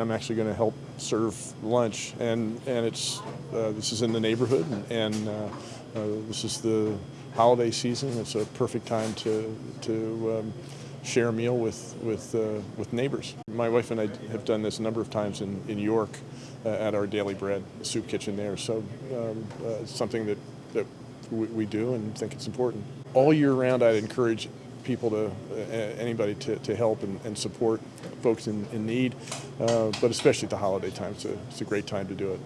I'm actually going to help serve lunch, and and it's uh, this is in the neighborhood, and, and uh, uh, this is the holiday season. It's a perfect time to to um, share a meal with with uh, with neighbors. My wife and I have done this a number of times in in York uh, at our Daily Bread soup kitchen there. So um, uh, it's something that that we, we do and think it's important. All year round, I'd encourage people to, uh, anybody to, to help and, and support folks in, in need, uh, but especially at the holiday time. It's a, it's a great time to do it.